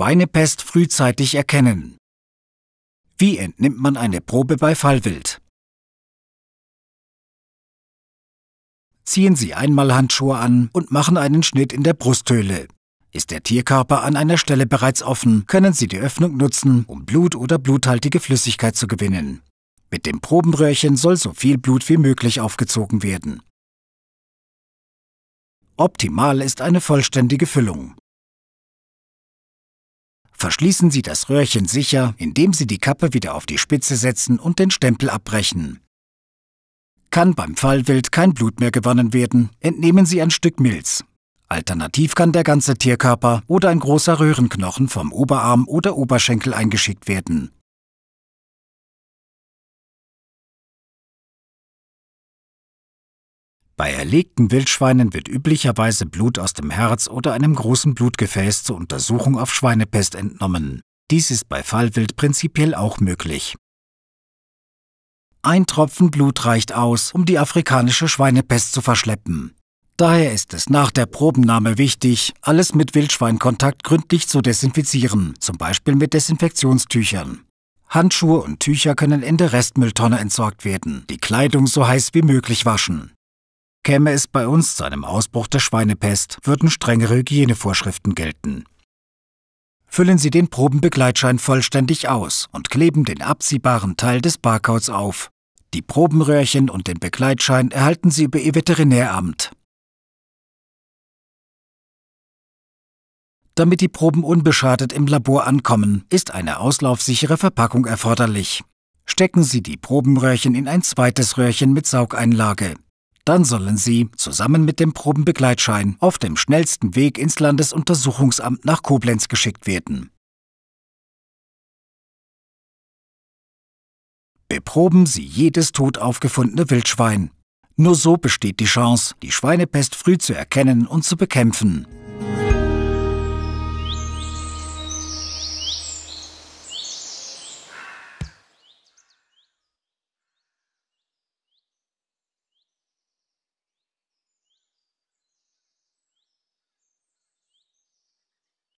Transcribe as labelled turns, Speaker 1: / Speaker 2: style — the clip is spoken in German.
Speaker 1: Schweinepest frühzeitig erkennen. Wie entnimmt man eine Probe bei Fallwild? Ziehen Sie einmal Handschuhe an und machen einen Schnitt in der Brusthöhle. Ist der Tierkörper an einer Stelle bereits offen, können Sie die Öffnung nutzen, um Blut oder bluthaltige Flüssigkeit zu gewinnen. Mit dem Probenröhrchen soll so viel Blut wie möglich aufgezogen werden. Optimal ist eine vollständige Füllung. Verschließen Sie das Röhrchen sicher, indem Sie die Kappe wieder auf die Spitze setzen und den Stempel abbrechen. Kann beim Fallwild kein Blut mehr gewonnen werden, entnehmen Sie ein Stück Milz. Alternativ kann der ganze Tierkörper oder ein großer Röhrenknochen vom Oberarm oder Oberschenkel eingeschickt werden. Bei erlegten Wildschweinen wird üblicherweise Blut aus dem Herz oder einem großen Blutgefäß zur Untersuchung auf Schweinepest entnommen. Dies ist bei Fallwild prinzipiell auch möglich. Ein Tropfen Blut reicht aus, um die afrikanische Schweinepest zu verschleppen. Daher ist es nach der Probennahme wichtig, alles mit Wildschweinkontakt gründlich zu desinfizieren, zum Beispiel mit Desinfektionstüchern. Handschuhe und Tücher können in der Restmülltonne entsorgt werden, die Kleidung so heiß wie möglich waschen. Käme es bei uns zu einem Ausbruch der Schweinepest, würden strengere Hygienevorschriften gelten. Füllen Sie den Probenbegleitschein vollständig aus und kleben den abziehbaren Teil des Barcodes auf. Die Probenröhrchen und den Begleitschein erhalten Sie über Ihr Veterinäramt. Damit die Proben unbeschadet im Labor ankommen, ist eine auslaufsichere Verpackung erforderlich. Stecken Sie die Probenröhrchen in ein zweites Röhrchen mit Saugeinlage. Dann sollen Sie, zusammen mit dem Probenbegleitschein, auf dem schnellsten Weg ins Landesuntersuchungsamt nach Koblenz geschickt werden. Beproben Sie jedes tot aufgefundene Wildschwein. Nur so besteht die Chance, die Schweinepest früh zu erkennen und zu bekämpfen.